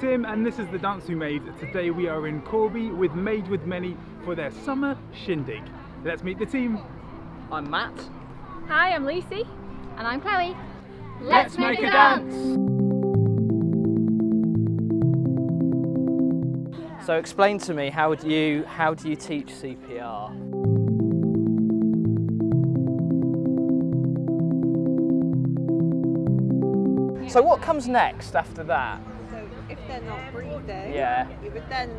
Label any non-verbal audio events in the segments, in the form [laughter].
Tim and this is the dance we made. Today we are in Corby with Made with Many for their summer shindig. Let's meet the team. I'm Matt. Hi, I'm Lucy. And I'm Chloe. Let's make a dance. So explain to me how do you how do you teach CPR? So what comes next after that? They're not breathing, Yeah. you would then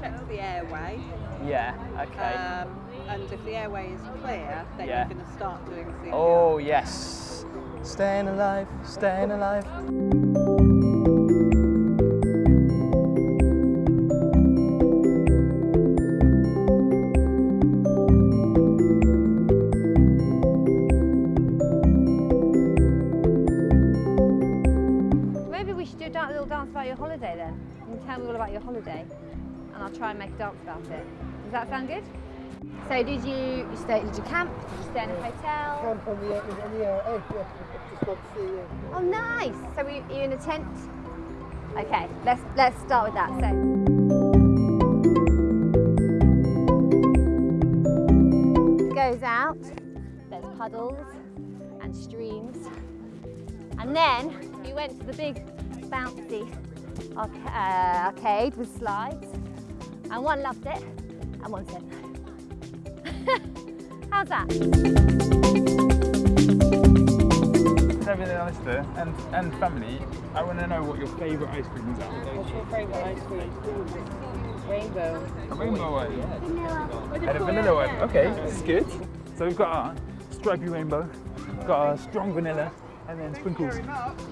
check the airway. Yeah, okay. Um, and if the airway is clear, then Yeah. you're going to start doing CPR. Oh yes. Staying alive, staying alive. Tell me all about your holiday and I'll try and make a dance about it. Does that sound good? So did you, you stay, did you camp? Did you stay in a hotel? Camp on the, on the uh, yeah. Just got to see you. Oh nice! So were you, you in a tent? Okay, let's, let's start with that. So. Goes out, there's puddles and streams. And then we went to the big bouncy arc- uh, arcade with slides. And one loved it and one said no. [laughs] How's that? With everything else there and, and family, I want to know what your favourite ice creams are. What's your favourite ice cream? Rainbow. A rainbow one. And a vanilla one. Okay, this is good. So we've got our stripy rainbow, we've got our strong vanilla, and then sprinkles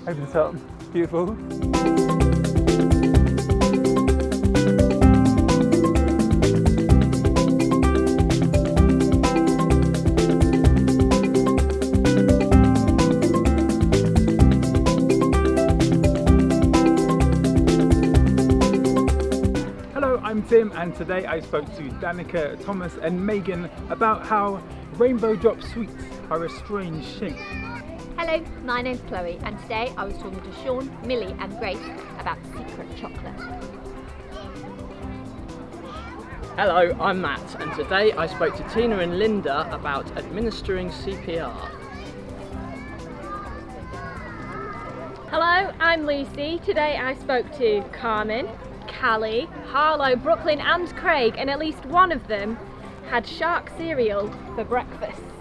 over the top. Beautiful. I'm Tim, and today I spoke to Danica, Thomas, and Megan about how rainbow drop sweets are a strange shape. Hello, my name's Chloe, and today I was talking to Sean, Millie, and Grace about secret chocolate. Hello, I'm Matt and today I spoke to Tina and Linda about administering CPR. Hello, I'm Lucy. Today I spoke to Carmen, Callie, Harlow, Brooklyn, and Craig, and at least one of them had shark cereal for breakfast.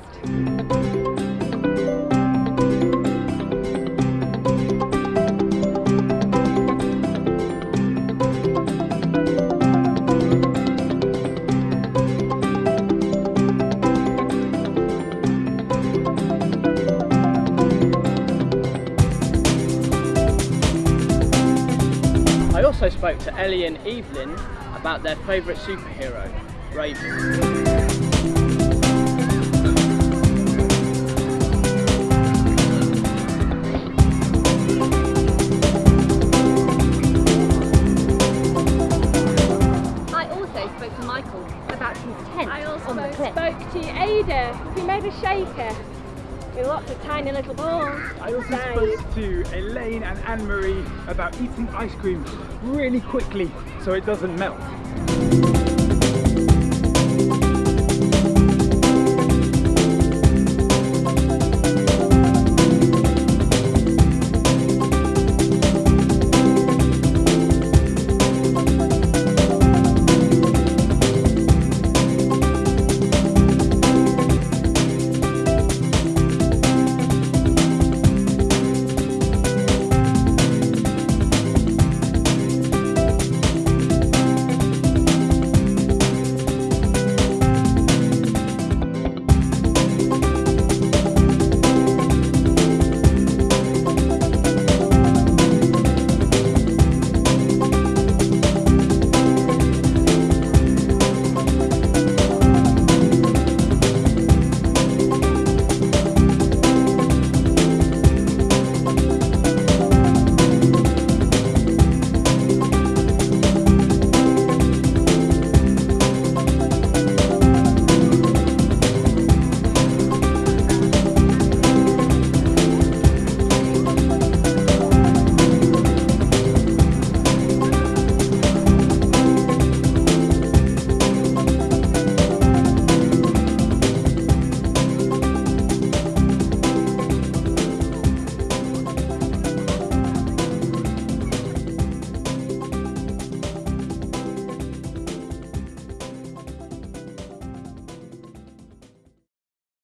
Also spoke to Ellie and Evelyn about their favourite superhero, Raven. I also spoke to Michael about his tent I also on the cliff. spoke to Ada, who made a shaker with lots of tiny little balls. I also spoke to Elaine and Anne Marie about eating ice cream really quickly so it doesn't melt.